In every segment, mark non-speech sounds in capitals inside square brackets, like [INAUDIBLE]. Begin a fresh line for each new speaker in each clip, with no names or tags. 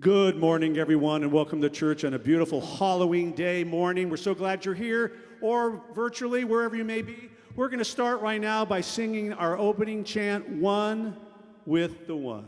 Good morning, everyone, and welcome to church on a beautiful Halloween day morning. We're so glad you're here, or virtually, wherever you may be. We're going to start right now by singing our opening chant, One with the One.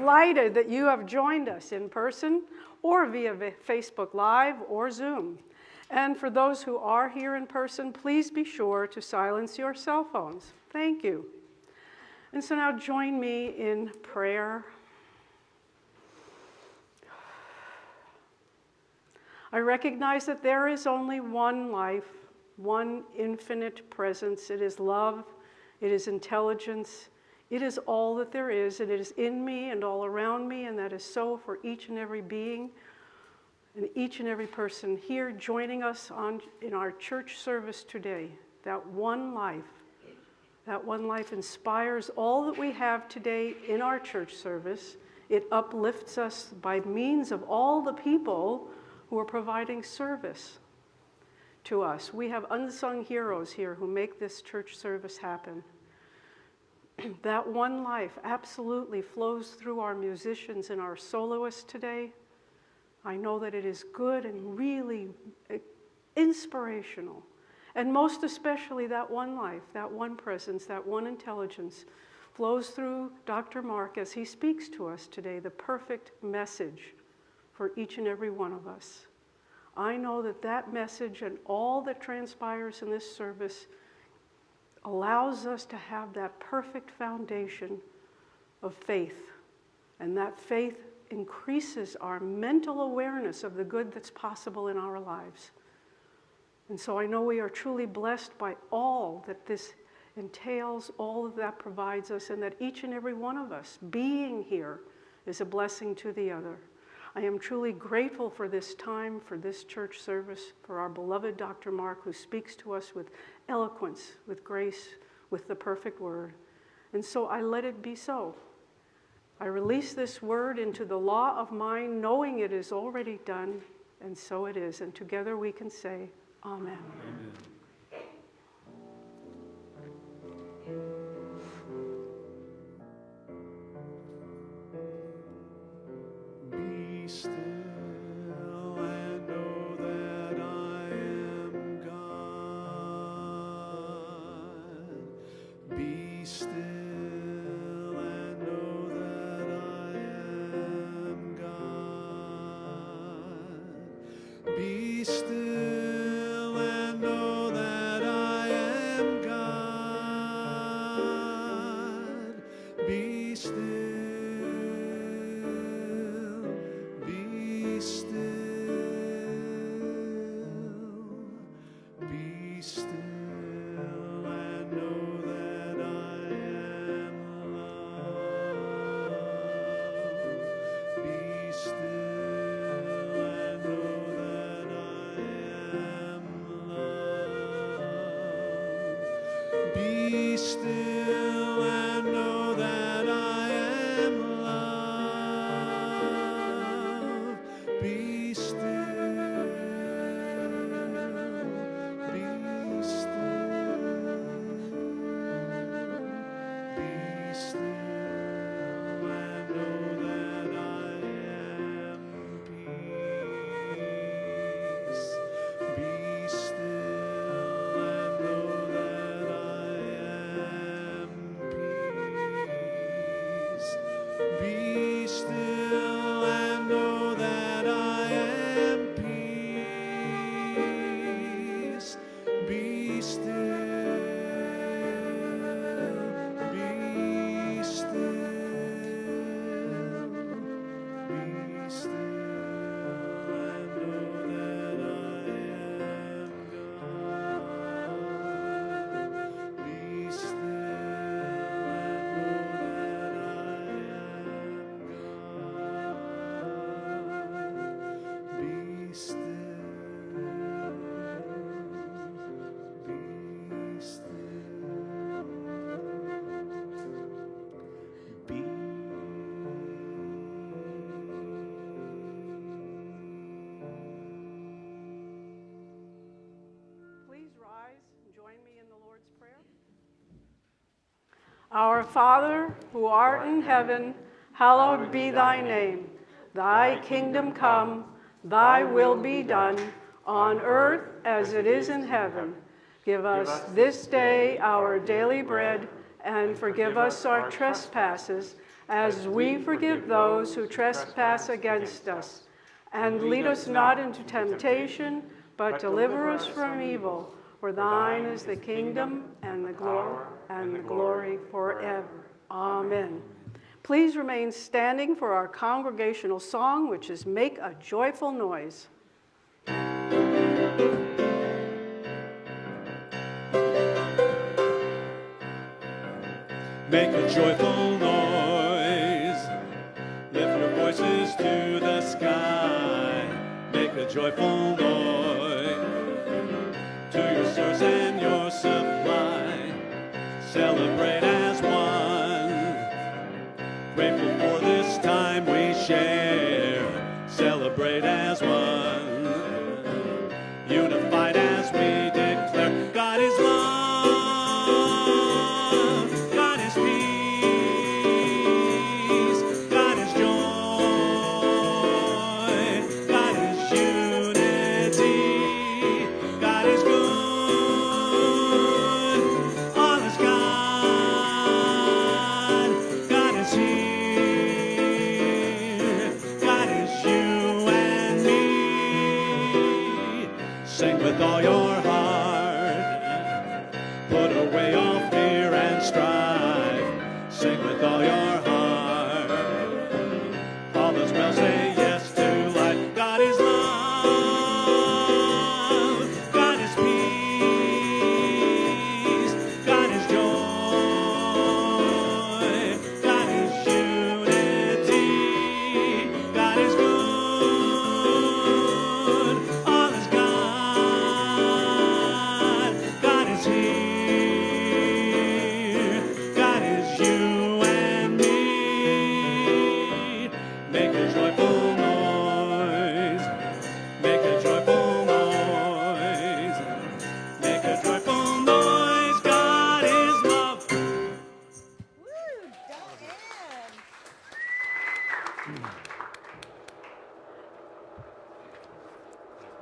Delighted that you have joined us in person or via Facebook Live or Zoom. And for those who are here in person, please be sure to silence your cell phones. Thank you. And so now join me in prayer. I recognize that there is only one life, one infinite presence. It is love, it is intelligence, it is all that there is, and it is in me and all around me, and that is so for each and every being and each and every person here joining us on, in our church service today. That one life, that one life inspires all that we have today in our church service. It uplifts us by means of all the people who are providing service to us. We have unsung heroes here who make this church service happen. [CLEARS THROAT] that one life absolutely flows through our musicians and our soloists today. I know that it is good and really eh, inspirational. And most especially, that one life, that one presence, that one intelligence flows through Dr. Mark as he speaks to us today, the perfect message for each and every one of us. I know that that message and all that transpires in this service allows us to have that perfect foundation of faith. And that faith increases our mental awareness of the good that's possible in our lives. And so I know we are truly blessed by all that this entails, all of that provides us, and that each and every one of us being here is a blessing to the other. I am truly grateful for this time, for this church service, for our beloved Dr. Mark, who speaks to us with eloquence, with grace, with the perfect word. And so I let it be so. I release this word into the law of mind, knowing it is already done, and so it is. And together we can say, Amen.
Be
Our Father, who art in heaven, hallowed be thy name. Thy kingdom come, thy will be done, on earth as it is in heaven. Give us this day our daily bread, and forgive us our trespasses, as we forgive those who trespass against us. And lead us not into temptation, but deliver us from evil. For thine is the kingdom and the glory and the glory forever. Amen. Please remain standing for our congregational song, which is Make a Joyful Noise.
Make a joyful noise. Lift your voices to the sky. Make a joyful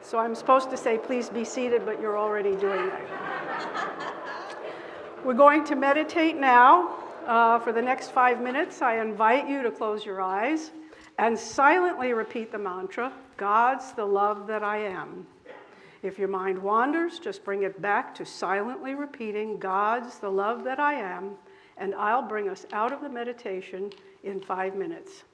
So I'm supposed to say, please be seated, but you're already doing that. We're going to meditate now. Uh, for the next five minutes, I invite you to close your eyes and silently repeat the mantra God's the love that I am. If your mind wanders, just bring it back to silently repeating God's the love that I am, and I'll bring us out of the meditation in five minutes.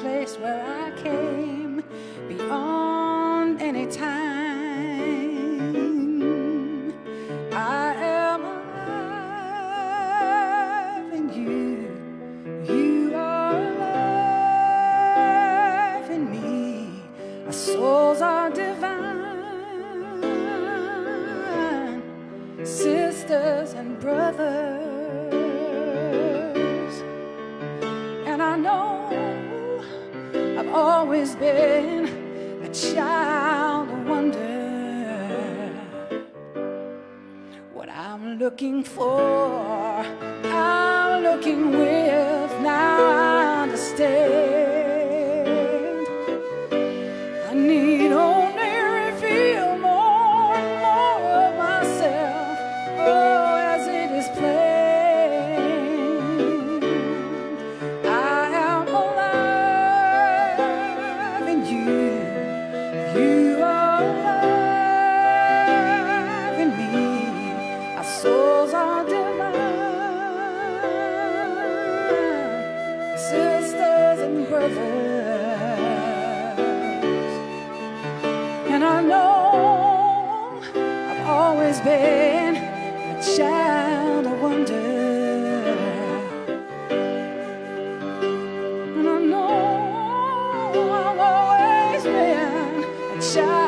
Place where I came, been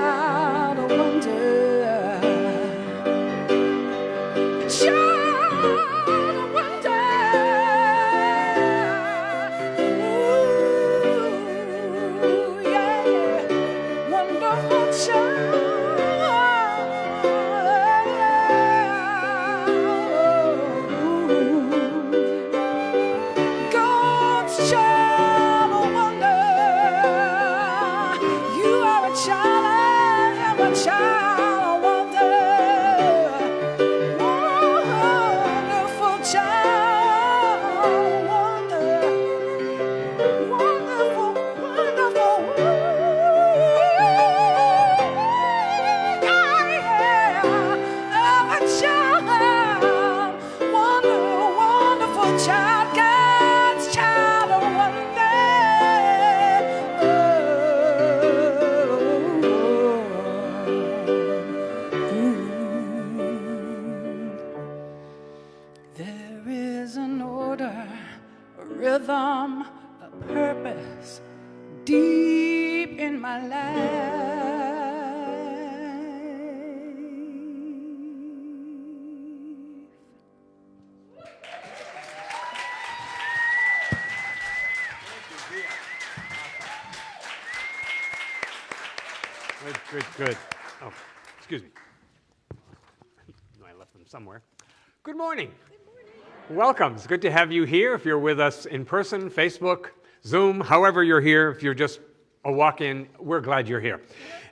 Welcome. It's good to have you here. If you're with us in person, Facebook, Zoom, however you're here, if you're just a walk in, we're glad you're here.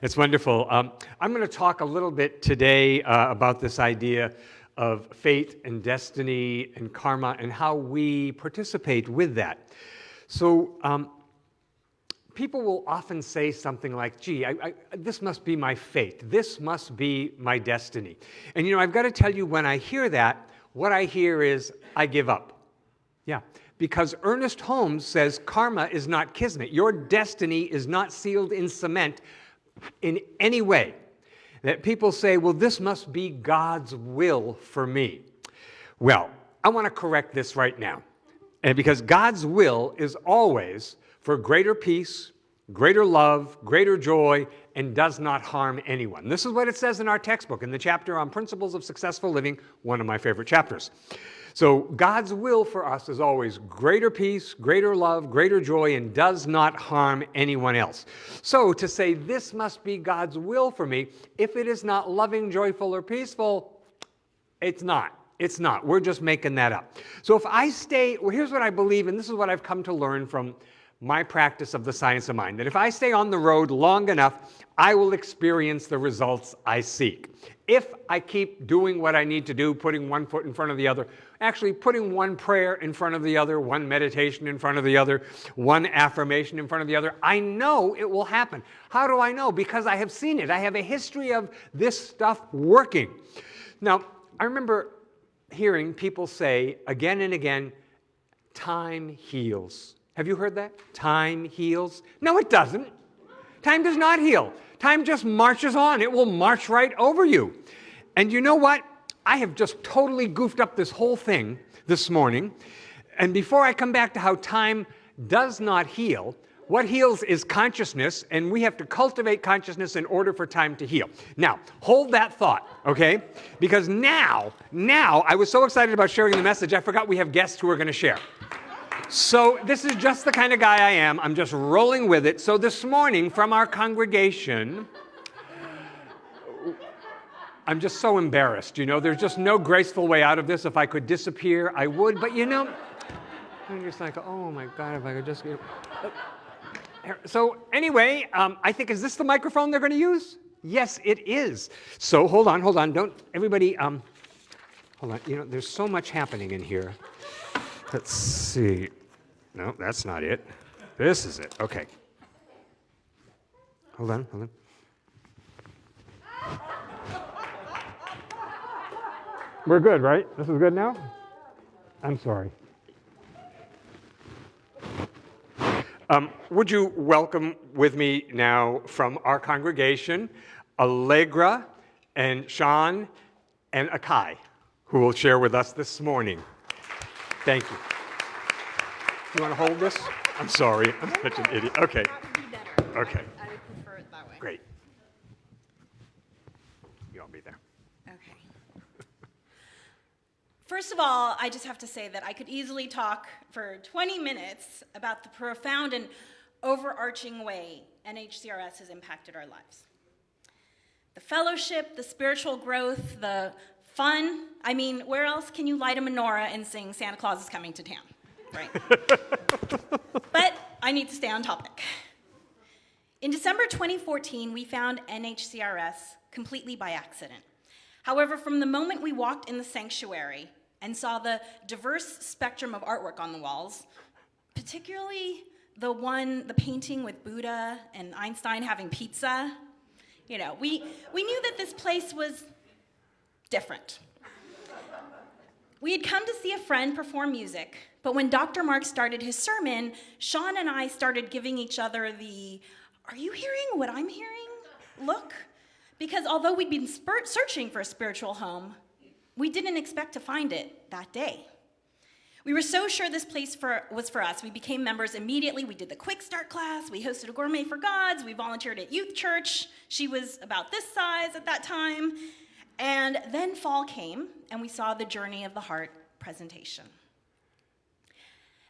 It's wonderful. Um, I'm going to talk a little bit today uh, about this idea of fate and destiny and karma and how we participate with that. So, um, people will often say something like, gee, I, I, this must be my fate. This must be my destiny. And you know, I've got to tell you, when I hear that, what I hear is, I give up. Yeah, because Ernest Holmes says karma is not kismet. Your destiny is not sealed in cement in any way. That people say, well, this must be God's will for me. Well, I want to correct this right now. And because God's will is always for greater peace, greater love, greater joy, and does not harm anyone. This is what it says in our textbook in the chapter on principles of successful living, one of my favorite chapters. So God's will for us is always greater peace, greater love, greater joy, and does not harm anyone else. So to say this must be God's will for me, if it is not loving, joyful, or peaceful, it's not. It's not. We're just making that up. So if I stay, well, here's what I believe, and this is what I've come to learn from my practice of the science of mind that if I stay on the road long enough, I will experience the results I seek. If I keep doing what I need to do, putting one foot in front of the other, actually putting one prayer in front of the other, one meditation in front of the other, one affirmation in front of the other. I know it will happen. How do I know? Because I have seen it. I have a history of this stuff working. Now, I remember hearing people say again and again, time heals. Have you heard that? Time heals? No, it doesn't. Time does not heal. Time just marches on. It will march right over you. And you know what? I have just totally goofed up this whole thing this morning. And before I come back to how time does not heal, what heals is consciousness, and we have to cultivate consciousness in order for time to heal. Now, hold that thought, okay? Because now, now, I was so excited about sharing the message, I forgot we have guests who are going to share. So, this is just the kind of guy I am. I'm just rolling with it. So, this morning from our congregation, I'm just so embarrassed. You know, there's just no graceful way out of this. If I could disappear, I would. But you know, I'm just like, oh my God, if I could just. Get... So, anyway, um, I think, is this the microphone they're going to use? Yes, it is. So, hold on, hold on. Don't, everybody, um, hold on. You know, there's so much happening in here. Let's see. No, that's not it. This is it. Okay. Hold on, hold on. We're good, right? This is good now? I'm sorry. Um, would you welcome with me now from our congregation Allegra and Sean and Akai, who will share with us this morning. Thank you. You want to hold this? I'm sorry. I'm such an idiot. Okay. Okay.
I would prefer it that way.
Great. You all be there.
Okay. First of all, I just have to say that I could easily talk for 20 minutes about the profound and overarching way NHCRS has impacted our lives. The fellowship, the spiritual growth, the fun. I mean, where else can you light a menorah and sing Santa Claus is coming to town? Right. [LAUGHS] but I need to stay on topic. In December 2014, we found NHCRS completely by accident. However, from the moment we walked in the sanctuary and saw the diverse spectrum of artwork on the walls, particularly the one, the painting with Buddha and Einstein having pizza, you know, we, we knew that this place was different. We had come to see a friend perform music, but when Dr. Mark started his sermon, Sean and I started giving each other the, are you hearing what I'm hearing? Look. Because although we'd been searching for a spiritual home, we didn't expect to find it that day. We were so sure this place for, was for us. We became members immediately. We did the quick start class. We hosted a gourmet for gods. We volunteered at youth church. She was about this size at that time. And then fall came, and we saw the Journey of the Heart presentation.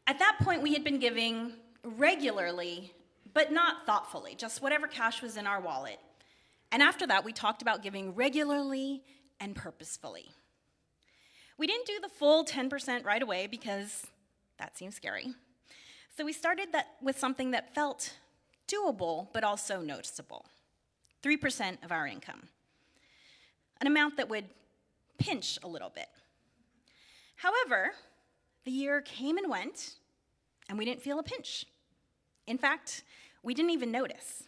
At that point, we had been giving regularly, but not thoughtfully, just whatever cash was in our wallet. And after that, we talked about giving regularly and purposefully. We didn't do the full 10% right away because that seems scary. So we started that with something that felt doable but also noticeable 3% of our income, an amount that would pinch a little bit. However, the year came and went, and we didn't feel a pinch. In fact, we didn't even notice.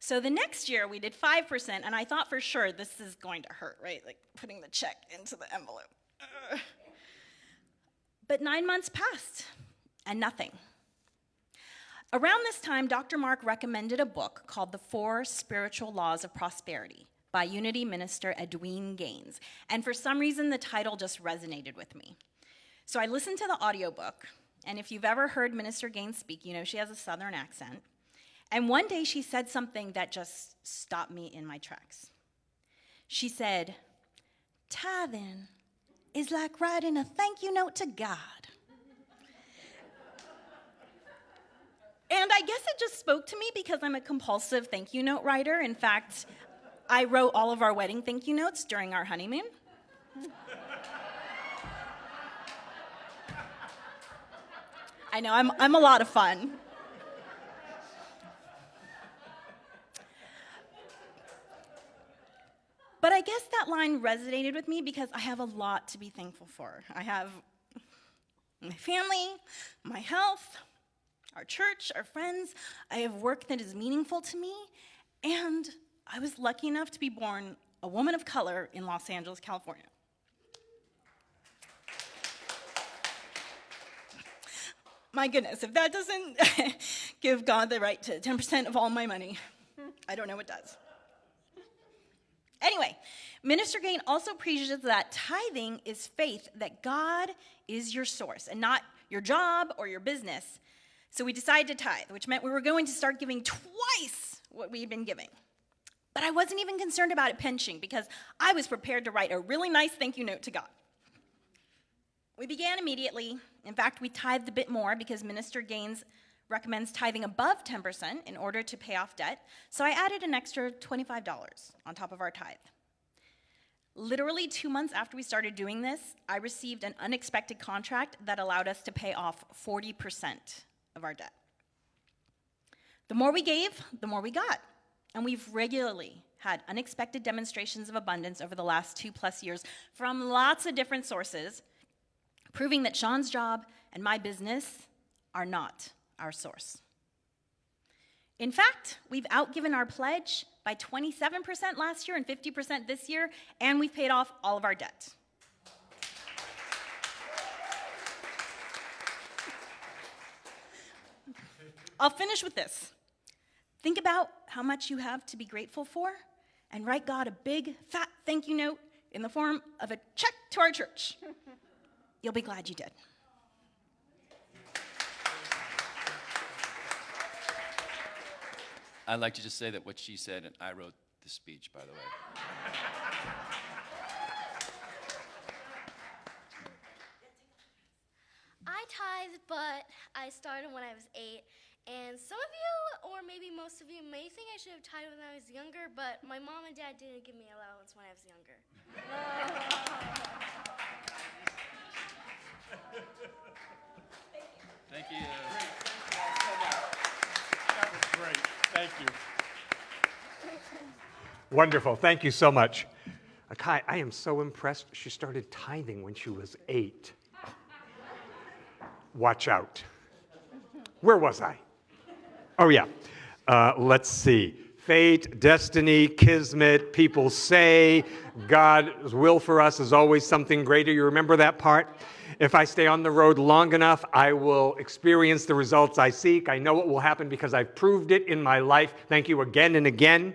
So the next year we did 5%, and I thought for sure this is going to hurt, right? Like putting the check into the envelope. But nine months passed and nothing. Around this time, Dr. Mark recommended a book called The Four Spiritual Laws of Prosperity by Unity Minister Edwene Gaines. And for some reason, the title just resonated with me. So I listened to the audiobook, and if you've ever heard Minister Gaines speak, you know she has a southern accent. And one day she said something that just stopped me in my tracks. She said, Tithing is like writing a thank you note to God. And I guess it just spoke to me because I'm a compulsive thank you note writer. In fact, I wrote all of our wedding thank you notes during our honeymoon. I know, I'm, I'm a lot of fun. But I guess that line resonated with me because I have a lot to be thankful for. I have my family, my health, our church, our friends. I have work that is meaningful to me, and I was lucky enough to be born a woman of color in Los Angeles, California. My goodness, if that doesn't [LAUGHS] give God the right to 10% of all my money, I don't know what does. Anyway, Minister Gaines also preaches that tithing is faith, that God is your source and not your job or your business. So we decided to tithe, which meant we were going to start giving twice what we had been giving. But I wasn't even concerned about it pinching because I was prepared to write a really nice thank you note to God. We began immediately. In fact, we tithed a bit more because Minister Gaines recommends tithing above 10% in order to pay off debt. So I added an extra $25 on top of our tithe. Literally two months after we started doing this, I received an unexpected contract that allowed us to pay off 40% of our debt. The more we gave, the more we got. And we've regularly had unexpected demonstrations of abundance over the last two plus years from lots of different sources, proving that Sean's job and my business are not our source. In fact, we've outgiven our pledge by 27% last year and 50% this year, and we've paid off all of our debt. I'll finish with this. Think about how much you have to be grateful for and write God a big, fat thank you note in the form of a check to our church. [LAUGHS] You'll be glad you did.
I'd like to just say that what she said, and I wrote the speech, by the way.
I tithe, but I started when I was eight. And some of you, or maybe most of you, may think I should have tithed when I was younger, but my mom and dad didn't give me allowance when I was younger.
Thank you.
That was great. Thank you.
Wonderful. Thank you so much. Akai, I am so impressed. She started tithing when she was eight. Watch out. Where was I? Oh, yeah. Uh, let's see. Fate, destiny, kismet, people say God's will for us is always something greater. You remember that part? If I stay on the road long enough, I will experience the results I seek. I know what will happen because I've proved it in my life. Thank you again and again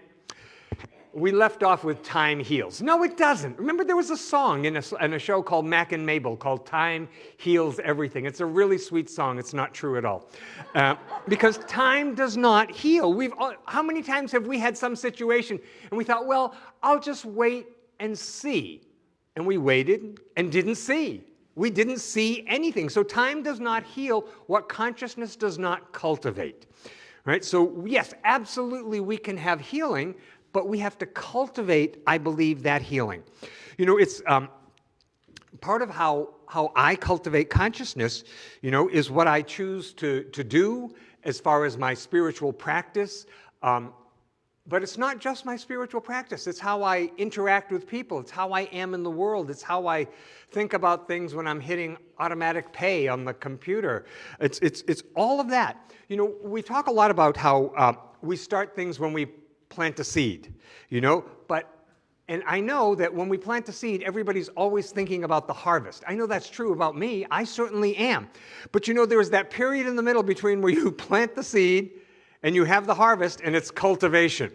we left off with Time Heals. No, it doesn't. Remember, there was a song in a, in a, show called Mack and Mabel called Time Heals Everything. It's a really sweet song. It's not true at all. Uh, because time does not heal. We've, how many times have we had some situation and we thought, well, I'll just wait and see. And we waited and didn't see. We didn't see anything. So time does not heal what consciousness does not cultivate. Right? So, yes, absolutely we can have healing, but we have to cultivate, I believe, that healing. You know, it's um, part of how, how I cultivate consciousness, you know, is what I choose to, to do as far as my spiritual practice. Um, but it's not just my spiritual practice. It's how I interact with people. It's how I am in the world. It's how I think about things when I'm hitting automatic pay on the computer. It's, it's, it's all of that. You know, we talk a lot about how uh, we start things when we plant a seed, you know? But, and I know that when we plant a seed, everybody's always thinking about the harvest. I know that's true about me. I certainly am. But you know, there's that period in the middle between where you [LAUGHS] plant the seed and you have the harvest, and it's cultivation.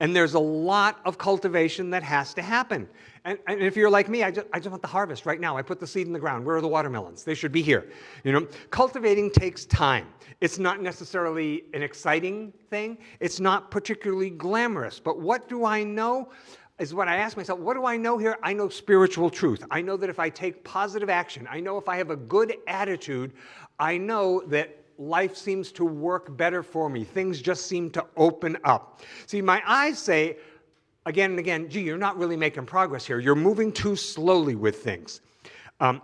And there's a lot of cultivation that has to happen. And, and, if you're like me, I just, I just want the harvest right now. I put the seed in the ground. Where are the watermelons? They should be here. You know, cultivating takes time. It's not necessarily an exciting thing. It's not particularly glamorous. But what do I know? Is what I ask myself, what do I know here? I know spiritual truth. I know that if I take positive action, I know if I have a good attitude, I know that life seems to work better for me. Things just seem to open up. See, my eyes say again and again, gee, you're not really making progress here. You're moving too slowly with things. Um,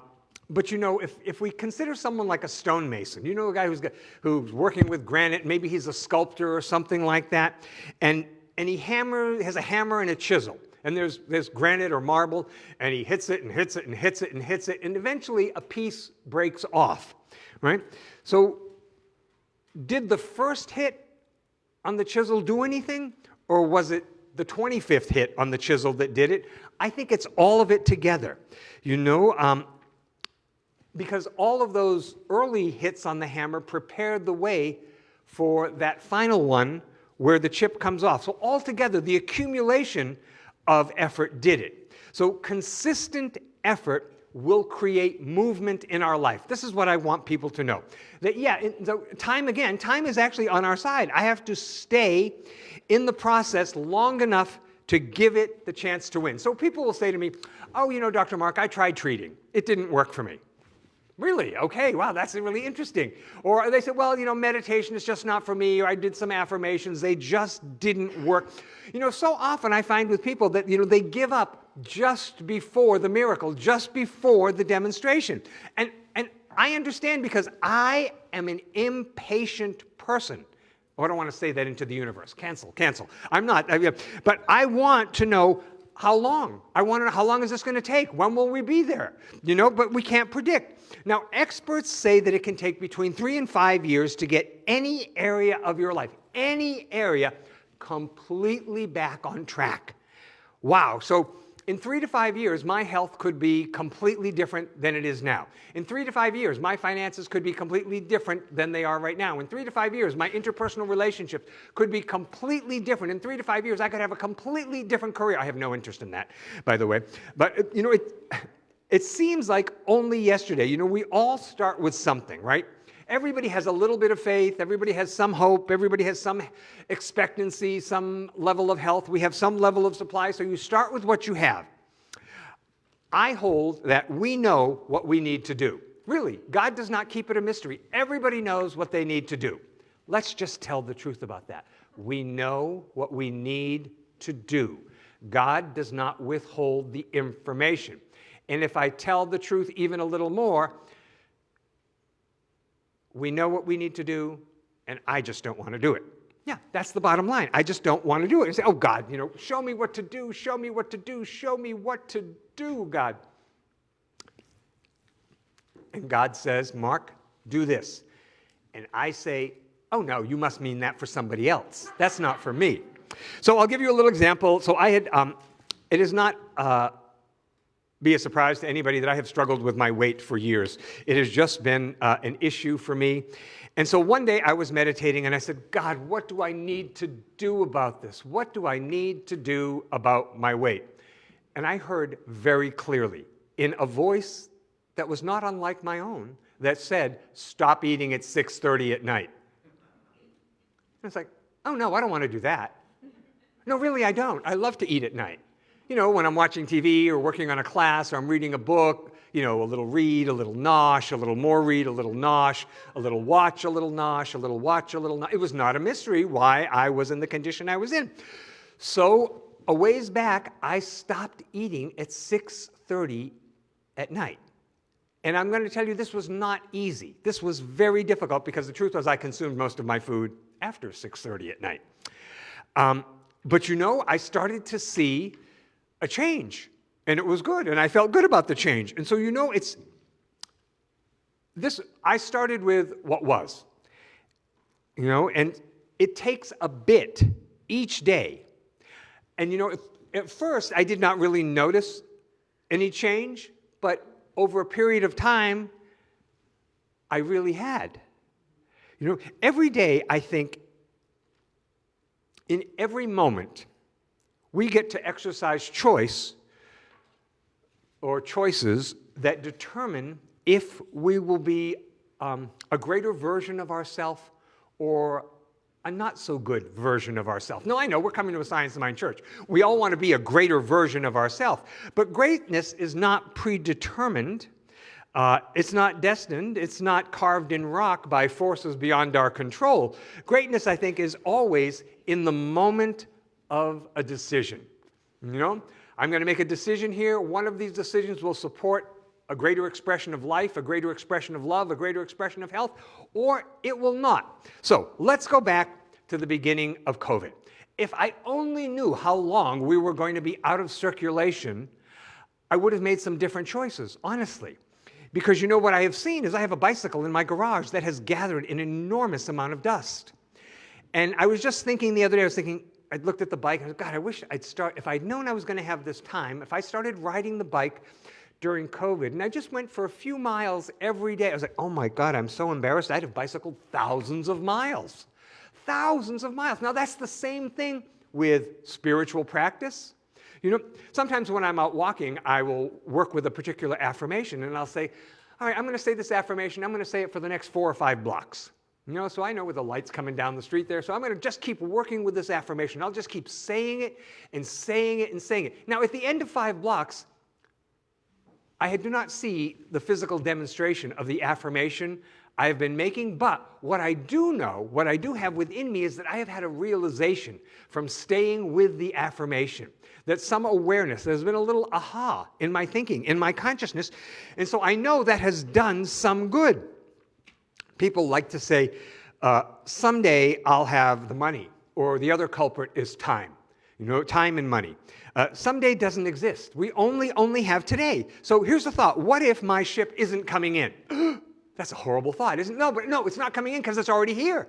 but you know, if, if we consider someone like a stonemason, you know a guy who's, got, who's working with granite, maybe he's a sculptor or something like that, and, and he hammer, has a hammer and a chisel. and there's, there's granite or marble, and he hits it and hits it and hits it and hits it, and eventually a piece breaks off, right? So did the first hit on the chisel do anything, or was it the 25th hit on the chisel that did it? I think it's all of it together. You know, um, because all of those early hits on the hammer prepared the way for that final one where the chip comes off. So altogether, the accumulation of effort did it. So consistent effort will create movement in our life. This is what I want people to know. That yeah, so time again, time is actually on our side. I have to stay in the process long enough to give it the chance to win. So people will say to me, oh, you know, Dr. Mark, I tried treating. It didn't work for me. Really? Okay, wow, that's really interesting. Or they said, well, you know, meditation is just not for me, or I did some affirmations, they just didn't work. You know, so often I find with people that, you know, they give up just before the miracle, just before the demonstration. And, and I understand because I am an impatient person. Oh, I don't want to say that into the universe. Cancel, cancel. I'm not. But I want to know how long. I want to know how long is this going to take? When will we be there? You know, but we can't predict. Now, experts say that it can take between three and five years to get any area of your life, any area, completely back on track. Wow. So in three to five years, my health could be completely different than it is now. In three to five years, my finances could be completely different than they are right now. In three to five years, my interpersonal relationships could be completely different. In three to five years, I could have a completely different career. I have no interest in that, by the way. But, you know, it, it seems like only yesterday, you know, we all start with something, right? Everybody has a little bit of faith, everybody has some hope, everybody has some expectancy, some level of health, we have some level of supply, so you start with what you have. I hold that we know what we need to do. Really, God does not keep it a mystery. Everybody knows what they need to do. Let's just tell the truth about that. We know what we need to do. God does not withhold the information. And if I tell the truth even a little more, we know what we need to do, and I just don't want to do it. Yeah, that's the bottom line. I just don't want to do it. And say, oh, God, you know, show me what to do, show me what to do, show me what to do, God. And God says, Mark, do this. And I say, oh, no, you must mean that for somebody else. That's not for me. So I'll give you a little example. So I had, um, it is not, uh, be a surprise to anybody that I have struggled with my weight for years. It has just been uh, an issue for me. And so one day I was meditating and I said, God, what do I need to do about this? What do I need to do about my weight? And I heard very clearly in a voice that was not unlike my own that said, stop eating at 6.30 at night. And it's like, oh no, I don't want to do that. No, really, I don't. I love to eat at night you know, when I'm watching TV or working on a class or I'm reading a book, you know, a little read, a little nosh, a little more read, a little nosh, a little watch, a little nosh, a little watch, a little nosh. It was not a mystery why I was in the condition I was in. So a ways back, I stopped eating at 6.30 at night. And I'm going to tell you this was not easy. This was very difficult because the truth was I consumed most of my food after 6.30 at night. Um, but you know, I started to see a change. And it was good, and I felt good about the change. And so, you know, it's this, I started with what was, you know, and it takes a bit each day. And, you know, at first I did not really notice any change, but over a period of time, I really had. You know, every day I think, in every moment, we get to exercise choice or choices that determine if we will be um, a greater version of ourselves or a not so good version of ourselves. No, I know we're coming to a Science of Mind church. We all want to be a greater version of ourselves. But greatness is not predetermined. Uh, it's not destined. It's not carved in rock by forces beyond our control. Greatness, I think, is always in the moment of a decision. You know, I'm going to make a decision here. One of these decisions will support a greater expression of life, a greater expression of love, a greater expression of health, or it will not. So let's go back to the beginning of COVID. if I only knew how long we were going to be out of circulation, I would have made some different choices, honestly. Because you know what I have seen is I have a bicycle in my garage that has gathered an enormous amount of dust. And I was just thinking the other day, I was thinking, I looked at the bike and I was, God, I wish I'd start, if I'd known I was going to have this time, if I started riding the bike during COVID and I just went for a few miles every day, I was like, oh my God, I'm so embarrassed. I'd have bicycled thousands of miles. Thousands of miles. Now that's the same thing with spiritual practice. You know, sometimes when I'm out walking, I will work with a particular affirmation and I'll say, all right, I'm going to say this affirmation. I'm going to say it for the next four or five blocks. You know, so I know where the lights coming down the street there, so I'm going to just keep working with this affirmation. I'll just keep saying it and saying it and saying it. Now, at the end of five blocks, I do not see the physical demonstration of the affirmation I have been making, but what I do know, what I do have within me is that I have had a realization from staying with the affirmation, that some awareness, there's been a little aha in my thinking, in my consciousness, and so I know that has done some good. People like to say, uh, someday I'll have the money, or the other culprit is time. You know, time and money. Uh, someday doesn't exist. We only, only have today. So here's the thought. What if my ship isn't coming in? [GASPS] That's a horrible thought, isn't it? No, but no, it's not coming in because it's already here.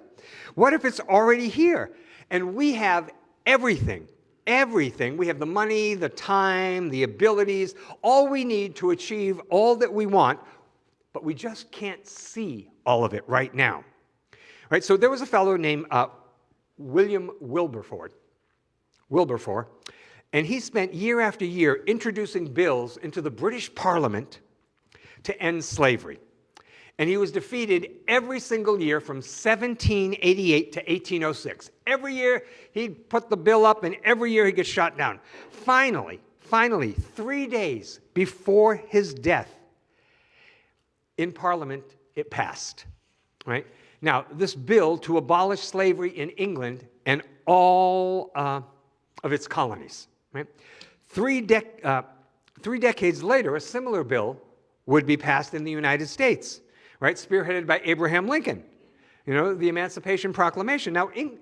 What if it's already here? And we have everything, everything. We have the money, the time, the abilities, all we need to achieve all that we want, but we just can't see all of it right now. Right, so there was a fellow named uh, William Wilberforce, Wilberforce, and he spent year after year introducing bills into the British Parliament to end slavery. And he was defeated every single year from 1788 to 1806. Every year he'd put the bill up, and every year he'd get shot down. Finally, finally, three days before his death, in Parliament, it passed. Right? Now, this bill to abolish slavery in England and all uh, of its colonies. Right? Three, uh, three decades later, a similar bill would be passed in the United States, right? Spearheaded by Abraham Lincoln. You know, the Emancipation Proclamation. Now, in,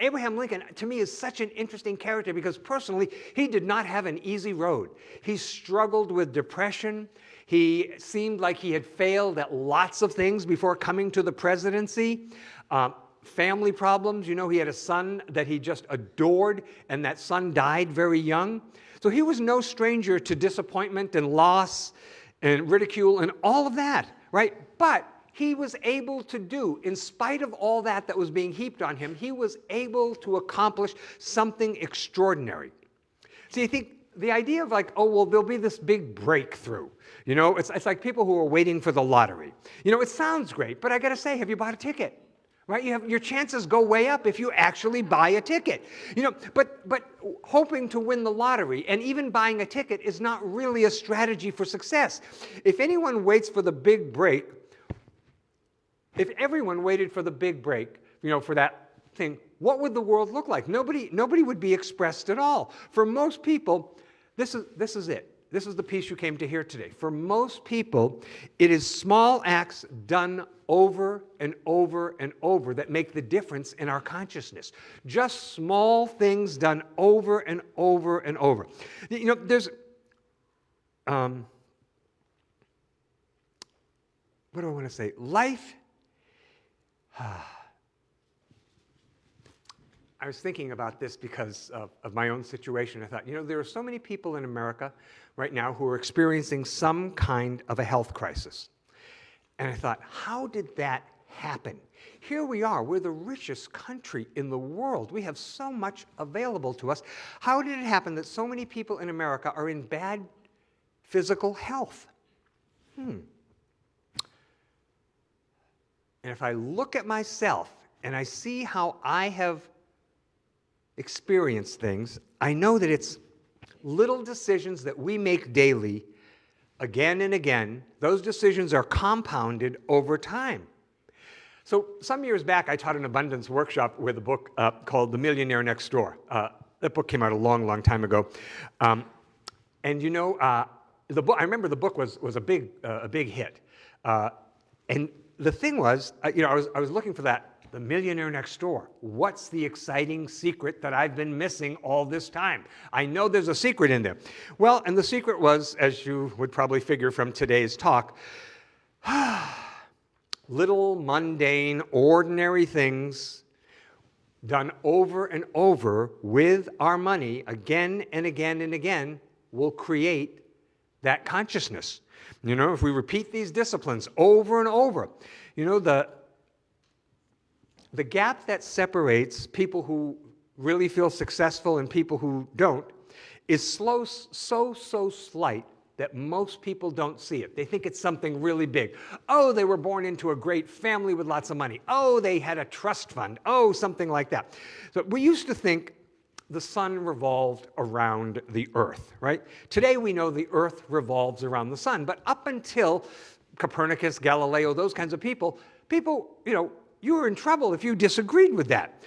Abraham Lincoln, to me, is such an interesting character because personally, he did not have an easy road. He struggled with depression. He seemed like he had failed at lots of things before coming to the presidency. Um, family problems. You know, he had a son that he just adored, and that son died very young. So he was no stranger to disappointment and loss and ridicule and all of that, right? But he was able to do, in spite of all that that was being heaped on him, he was able to accomplish something extraordinary. See, I think the idea of like, oh, well, there'll be this big breakthrough. You know, it's, it's like people who are waiting for the lottery. You know, it sounds great, but I got to say, have you bought a ticket? right? You have, your chances go way up if you actually buy a ticket. You know, but, but hoping to win the lottery and even buying a ticket is not really a strategy for success. If anyone waits for the big break, if everyone waited for the big break, you know, for that thing, what would the world look like? Nobody, nobody would be expressed at all. For most people, this is, this is it. This is the piece you came to hear today. For most people, it is small acts done over and over and over that make the difference in our consciousness. Just small things done over and over and over. You know, there's, um, what do I want to say? Life. [SIGHS] I was thinking about this because of, of, my own situation. I thought, you know, there are so many people in America right now who are experiencing some kind of a health crisis. And I thought, how did that happen? Here we are, we're the richest country in the world. We have so much available to us. How did it happen that so many people in America are in bad physical health? Hmm. And if I look at myself and I see how I have experienced things, I know that it's little decisions that we make daily, again and again, those decisions are compounded over time. So some years back, I taught an abundance workshop with a book uh, called The Millionaire Next Door. Uh, that book came out a long, long time ago. Um, and you know, uh, the book, I remember the book was, was a, big, uh, a big hit. Uh, and the thing was, you know, I was, I was looking for that The millionaire next door. What's the exciting secret that I've been missing all this time? I know there's a secret in there. Well, and the secret was, as you would probably figure from today's talk, [SIGHS] little mundane, ordinary things done over and over with our money again and again and again will create that consciousness. You know, if we repeat these disciplines over and over, you know, the, the gap that separates people who really feel successful and people who don't is slow, so, so slight that most people don't see it. They think it's something really big. Oh, they were born into a great family with lots of money. Oh, they had a trust fund. Oh, something like that. So we used to think the sun revolved around the earth, right? Today we know the earth revolves around the sun, but up until Copernicus, Galileo, those kinds of people, people, you know, you were in trouble if you disagreed with that.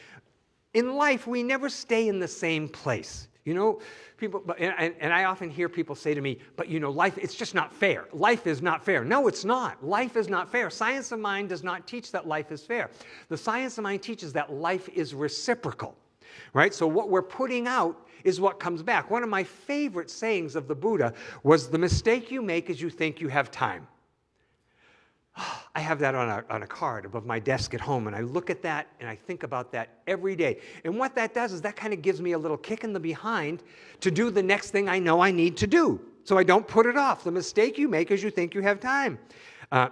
In life, we never stay in the same place. You know, people, and, and, I often hear people say to me, but you know, life, it's just not fair. Life is not fair. No, it's not. Life is not fair. Science of mind does not teach that life is fair. The science of mind teaches that life is reciprocal, right? So what we're putting out is what comes back. One of my favorite sayings of the Buddha was the mistake you make is you think you have time. I have that on a, on a card above my desk at home, and I look at that and I think about that every day. And what that does is that kind of gives me a little kick in the behind to do the next thing I know I need to do. So I don't put it off. The mistake you make is you think you have time. Uh,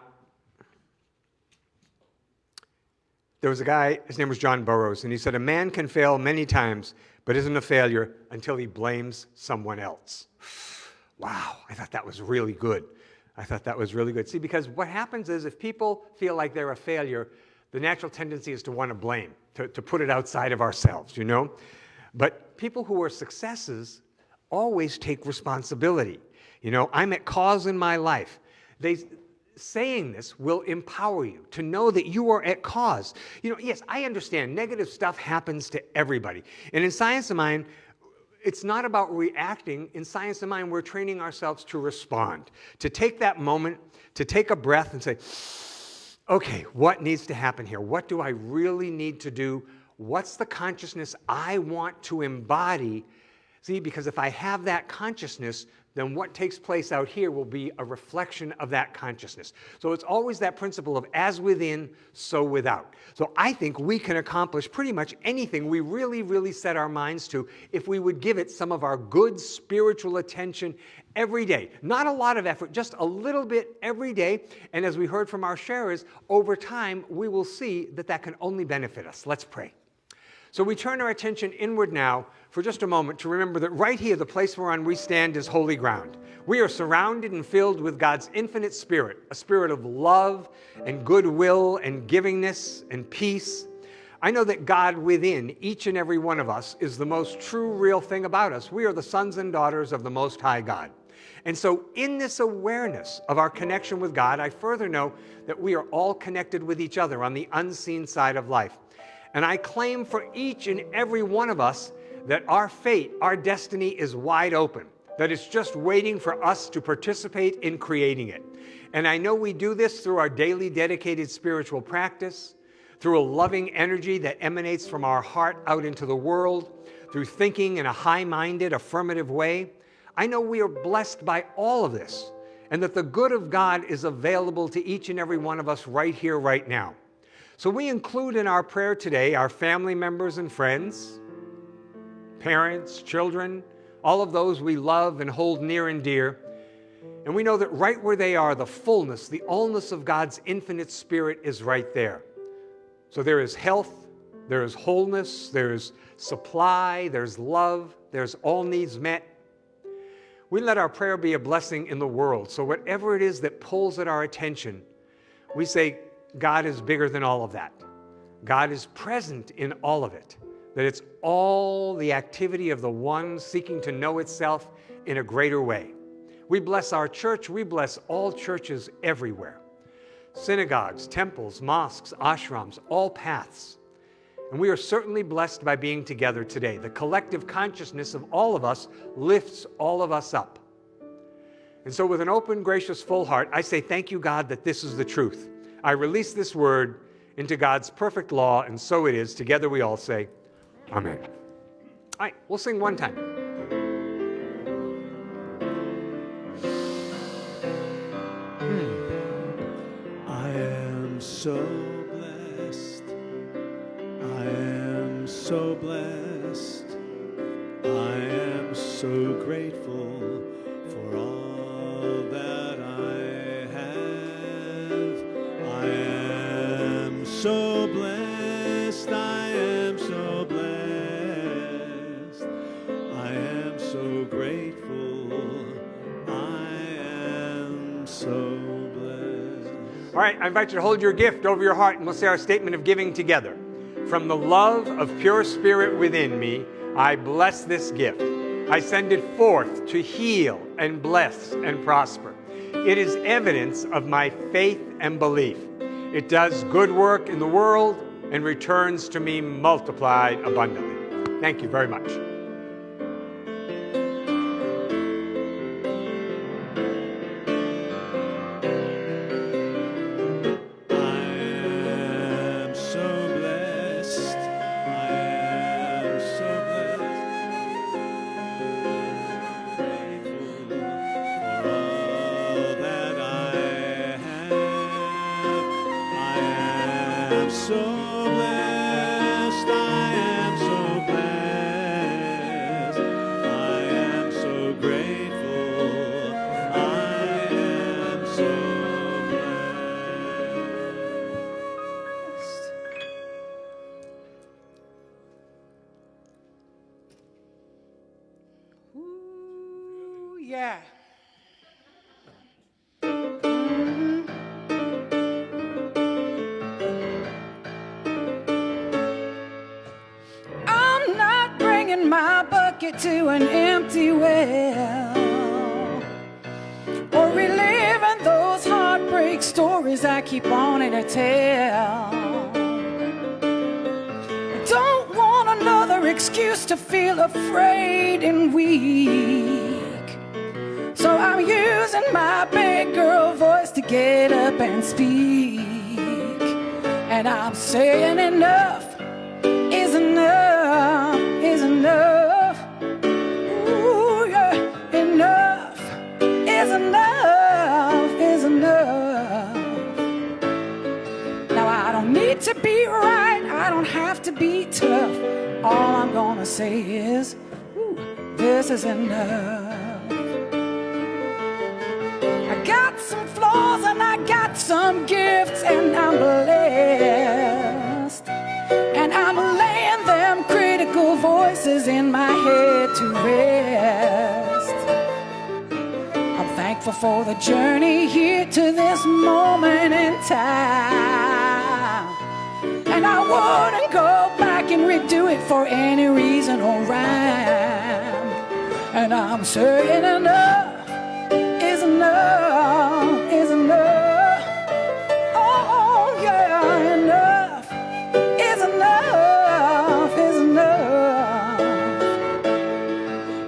there was a guy, his name was John Burroughs, and he said, A man can fail many times, but isn't a failure until he blames someone else. Wow, I thought that was really good. I thought that was really good. See, because what happens is if people feel like they're a failure, the natural tendency is to want to blame, to, to put it outside of ourselves, you know? But people who are successes always take responsibility. You know, I'm at cause in my life. They, saying this will empower you to know that you are at cause. You know, yes, I understand negative stuff happens to everybody. And in Science of Mind, it's not about reacting. In Science of Mind, we're training ourselves to respond, to take that moment, to take a breath and say, okay, what needs to happen here? What do I really need to do? What's the consciousness I want to embody? See, because if I have that consciousness, then what takes place out here will be a reflection of that consciousness. So it's always that principle of as within, so without. So I think we can accomplish pretty much anything we really, really set our minds to if we would give it some of our good spiritual attention every day. Not a lot of effort, just a little bit every day. And as we heard from our sharers, over time, we will see that that can only benefit us. Let's pray. So we turn our attention inward now for just a moment to remember that right here, the place whereon we stand is holy ground. We are surrounded and filled with God's infinite spirit, a spirit of love and goodwill and givingness and peace. I know that God within each and every one of us is the most true, real thing about us. We are the sons and daughters of the Most High God. And so, in this awareness of our connection with God, I further know that we are all connected with each other on the unseen side of life. And I claim for each and every one of us that our fate, our destiny is wide open, that it's just waiting for us to participate in creating it. And I know we do this through our daily dedicated spiritual practice, through a loving energy that emanates from our heart out into the world, through thinking in a high minded, affirmative way. I know we are blessed by all of this, and that the good of God is available to each and every one of us right here, right now. So we include in our prayer today our family members and friends, parents, children, all of those we love and hold near and dear. And we know that right where they are, the fullness, the allness of God's infinite spirit is right there. So there is health, there is wholeness, there's supply, there's love, there's all needs met. We let our prayer be a blessing in the world. So whatever it is that pulls at our attention, we say, God is bigger than all of that. God is present in all of it, that it's all the activity of the one seeking to know itself in a greater way. We bless our church, we bless all churches everywhere synagogues, temples, mosques, ashrams, all paths. And we are certainly blessed by being together today. The collective consciousness of all of us lifts all of us up. And so, with an open, gracious, full heart, I say, Thank you, God, that this is the truth. I release this word into God's perfect law, and so it is. Together we all say, Amen. All right, we'll sing one time.
Hmm. I am so blessed. I am so blessed. I am so grateful
right, I invite you to hold your gift over your heart and we'll say our statement of giving together. From the love of pure spirit within me, I bless this gift. I send it forth to heal and bless and prosper. It is evidence of my faith and belief. It does good work in the world and returns to me multiplied abundantly. Thank you very much.
Bucket to an empty well or reliving those heartbreak stories I keep wanting to tell. Don't want another excuse to feel afraid and weak. So I'm using my big girl voice to get up and speak. And I'm saying enough be tough. All I'm gonna say is, ooh, this is enough. I got some flaws and I got some gifts, and I'm blessed. And I'm laying them critical voices in my head to rest. I'm thankful for the journey here to this moment in time. And I wouldn't go back and redo it for any reason or rhyme. And I'm saying enough is enough, is enough. Oh, yeah, enough is enough, is enough.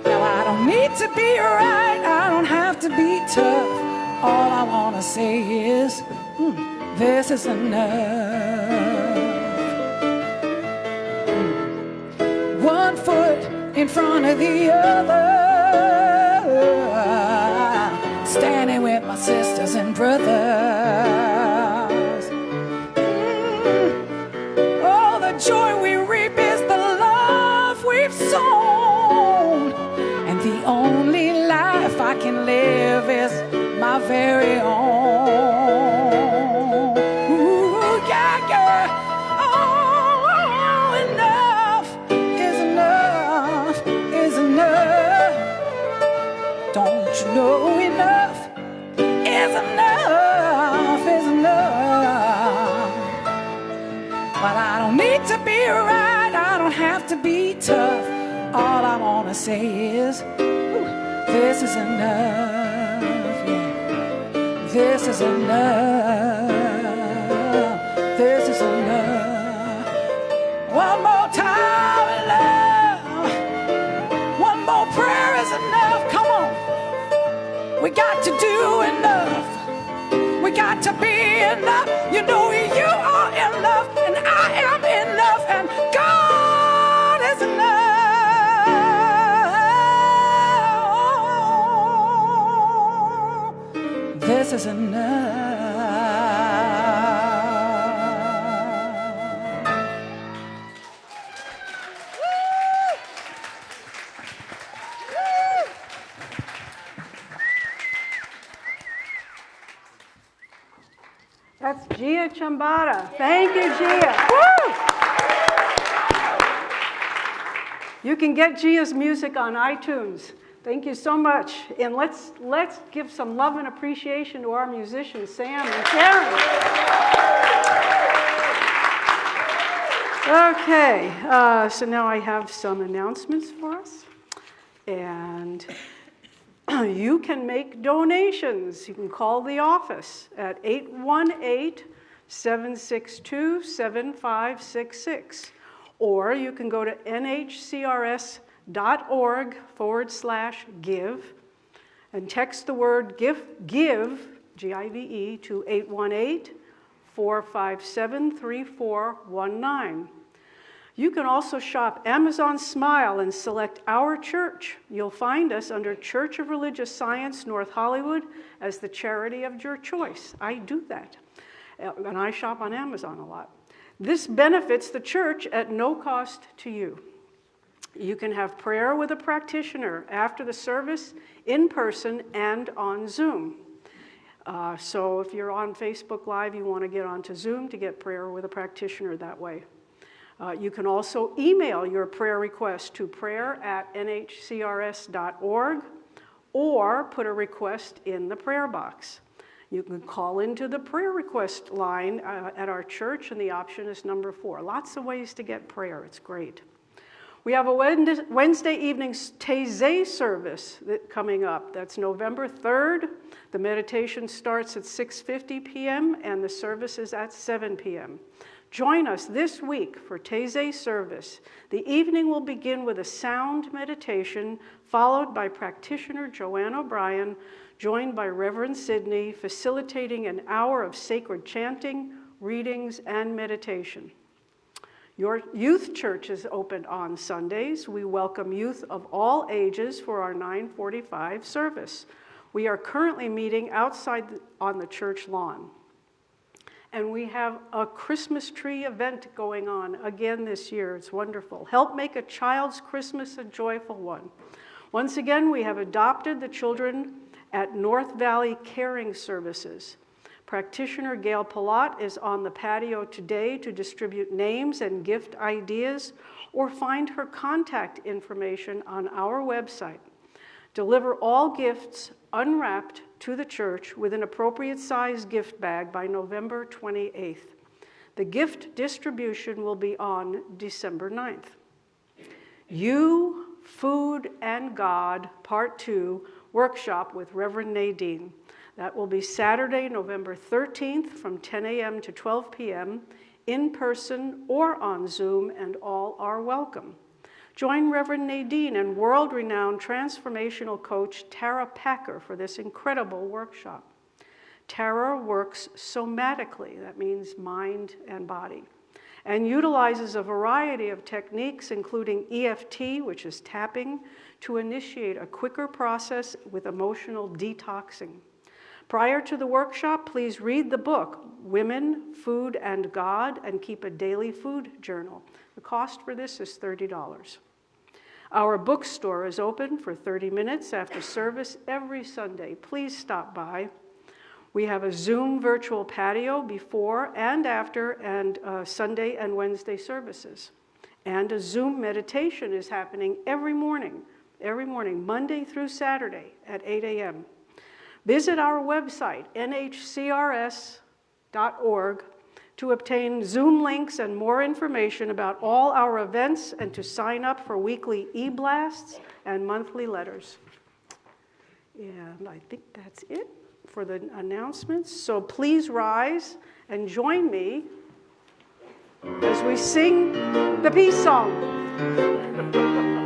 Now I don't need to be right, I don't have to be tough. All I wanna say is, mm, this is enough. In front of the other, standing with my sisters and brothers. Say is, this is enough. Yeah. This is enough. This is enough. One more time, love. One more prayer is enough. Come on. We got to do enough. We got to be
Thank you, Gia. Woo! You can get Gia's music on iTunes. Thank you so much. And let's, let's give some love and appreciation to our musicians, Sam and Karen. Okay, uh, so now I have some announcements for us. And [CLEARS THROAT] you can make donations. You can call the office at 818 762 7566. Or you can go to nhcrs.org forward slash give and text the word give, give G I V E, to 818 457 3419. You can also shop Amazon Smile and select our church. You'll find us under Church of Religious Science, North Hollywood, as the charity of your choice. I do that. Uh, And I shop on Amazon a lot. This benefits the church at no cost to you. You can have prayer with a practitioner after the service, in person, and on Zoom. Uh, so if you're on Facebook Live, you want to get onto Zoom to get prayer with a practitioner that way. Uh, you can also email your prayer request to prayer at nhcrs.org or put a request in the prayer box. You can call into the prayer request line uh, at our church, and the option is number four. Lots of ways to get prayer. It's great. We have a Wednesday evening Taizé service that coming up. That's November 3rd. The meditation starts at 6:50 p.m. and the service is at 7 p.m. Join us this week for Taizé service. The evening will begin with a sound meditation followed by practitioner Joanne O'Brien, joined by Reverend Sidney, facilitating an hour of sacred chanting, readings, and meditation. Your youth church is open on Sundays. We welcome youth of all ages for our 945 service. We are currently meeting outside on the church lawn. And we have a Christmas tree event going on again this year. It's wonderful. Help make a child's Christmas a joyful one. Once again, we have adopted the children at North Valley Caring Services. Practitioner Gail Palat is on the patio today to distribute names and gift ideas or find her contact information on our website. Deliver all gifts unwrapped to the church with an appropriate size gift bag by November 28th. The gift distribution will be on December 9th. You, Food, and God, Part 2, workshop with Reverend Nadine. That will be Saturday, November 13th from 10 a.m. to 12 p.m., in person or on Zoom, and all are welcome. Join Reverend Nadine and world renowned transformational coach Tara Packer for this incredible workshop. Tara works somatically, that means mind and body, and utilizes a variety of techniques, including EFT, which is tapping, to initiate a quicker process with emotional detoxing. Prior to the workshop, please read the book, Women, Food, and God, and keep a daily food journal. The cost for this is $30. Our bookstore is open for 30 minutes after service every Sunday. Please stop by. We have a Zoom virtual patio before and after and uh, Sunday and Wednesday services. And a Zoom meditation is happening every morning, every morning, Monday through Saturday at 8 a.m. Visit our website, nhcrs.org, to obtain Zoom links and more information about all our events and to sign up for weekly e-blasts and monthly letters. And I think that's it for the announcements. So please rise and join me as we sing the peace song. [LAUGHS]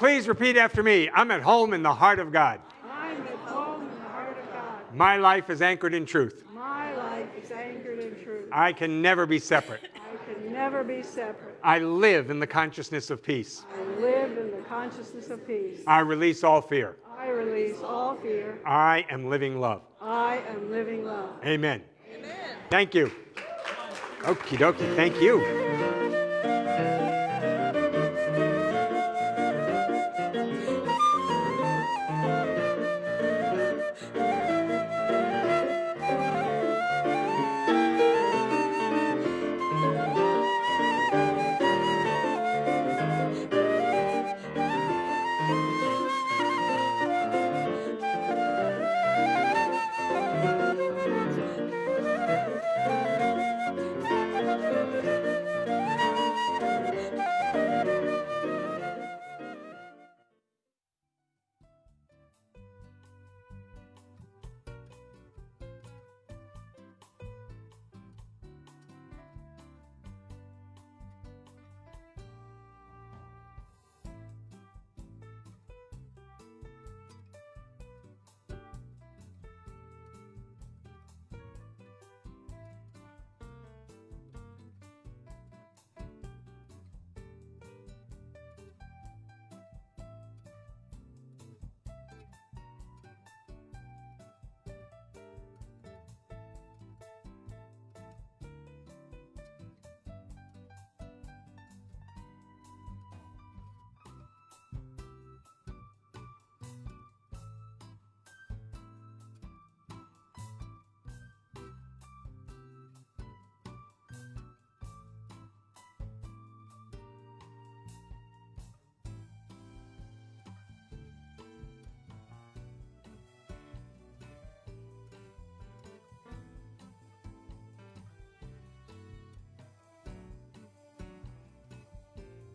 please repeat after me. I'm at home in the heart of God.
I'm at home in the heart of God.
My life is anchored in truth.
My life is anchored in truth.
I can never be separate.
I can never be separate.
I live in the consciousness of peace.
I live in the consciousness of peace.
I release all fear.
I release all fear.
I am living love.
I am living love.
Amen. Amen. Thank you. Okie dokie. Thank you.